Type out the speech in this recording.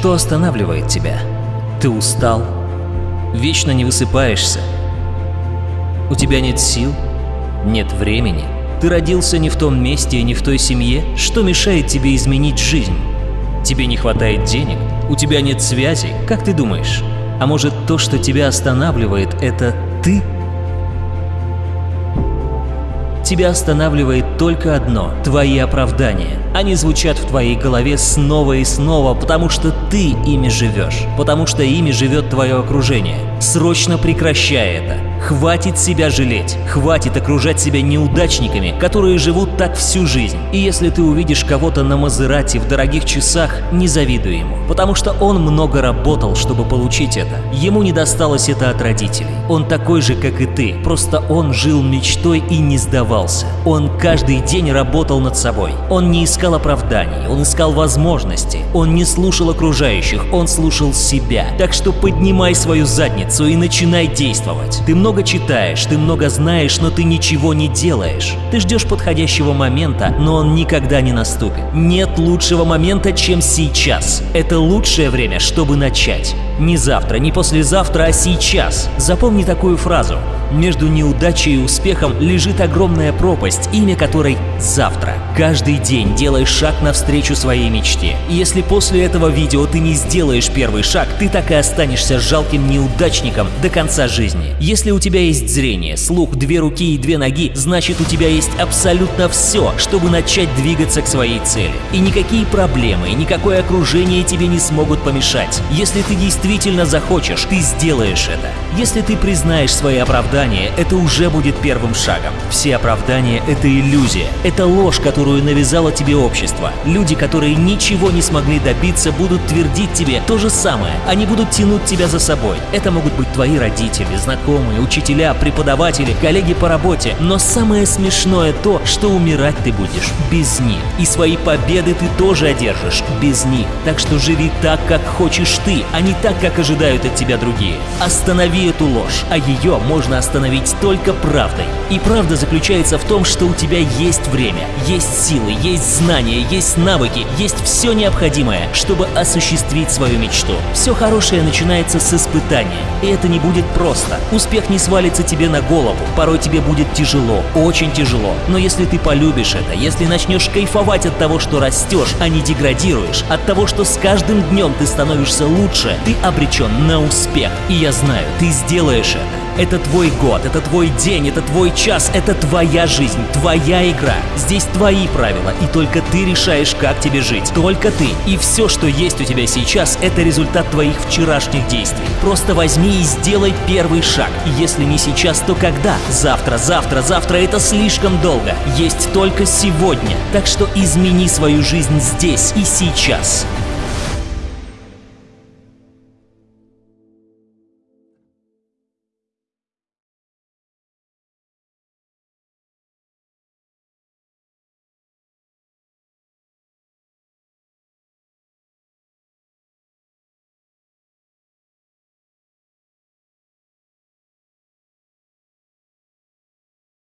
Что останавливает тебя? Ты устал? Вечно не высыпаешься? У тебя нет сил? Нет времени? Ты родился не в том месте и не в той семье? Что мешает тебе изменить жизнь? Тебе не хватает денег? У тебя нет связи? Как ты думаешь? А может то, что тебя останавливает, это ты? Тебя останавливает только одно – твои оправдания. Они звучат в твоей голове снова и снова, потому что ты ими живешь, потому что ими живет твое окружение. Срочно прекращай это. Хватит себя жалеть, хватит окружать себя неудачниками, которые живут так всю жизнь. И если ты увидишь кого-то на Мазерате в дорогих часах, не завидуй ему, потому что он много работал, чтобы получить это. Ему не досталось это от родителей. Он такой же, как и ты, просто он жил мечтой и не сдавался. Он каждый день работал над собой. Он не искал оправданий, он искал возможности. Он не слушал окружающих, он слушал себя. Так что поднимай свою задницу и начинай действовать. Ты много много читаешь, ты много знаешь, но ты ничего не делаешь. Ты ждешь подходящего момента, но он никогда не наступит. Нет лучшего момента, чем сейчас. Это лучшее время, чтобы начать. Не завтра, не послезавтра, а сейчас. Запомни такую фразу. Между неудачей и успехом лежит огромная пропасть, имя которой «завтра». Каждый день делай шаг навстречу своей мечте. И если после этого видео ты не сделаешь первый шаг, ты так и останешься жалким неудачником до конца жизни. Если у тебя есть зрение, слух, две руки и две ноги, значит у тебя есть абсолютно все, чтобы начать двигаться к своей цели. И никакие проблемы, никакое окружение тебе не смогут помешать. Если ты действительно захочешь, ты сделаешь это. Если ты признаешь свои оправдания, это уже будет первым шагом. Все оправдания – это иллюзия, это ложь, которую навязало тебе общество. Люди, которые ничего не смогли добиться, будут твердить тебе то же самое. Они будут тянуть тебя за собой. Это могут быть твои родители, знакомые, учителя, преподаватели, коллеги по работе. Но самое смешное то, что умирать ты будешь без них. И свои победы ты тоже одержишь без них. Так что живи так, как хочешь ты, а не так, как ожидают от тебя другие. Останови эту ложь, а ее можно остановить только правдой. И правда заключается в том, что у тебя есть время, есть силы, есть знания, есть навыки, есть все необходимое, чтобы осуществить свою мечту. Все хорошее начинается с испытания, и это не будет просто. Успех не свалится тебе на голову, порой тебе будет тяжело, очень тяжело. Но если ты полюбишь это, если начнешь кайфовать от того, что растешь, а не деградируешь, от того, что с каждым днем ты становишься лучше, ты обречен на успех. И я знаю, ты сделаешь это. Это твой год, это твой день, это твой час, это твоя жизнь, твоя игра. Здесь твои правила, и только ты решаешь, как тебе жить. Только ты. И все, что есть у тебя сейчас, это результат твоих вчерашних действий. Просто возьми и сделай первый шаг. И если не сейчас, то когда? Завтра, завтра, завтра это слишком долго. Есть только сегодня. Так что измени свою жизнь здесь и сейчас.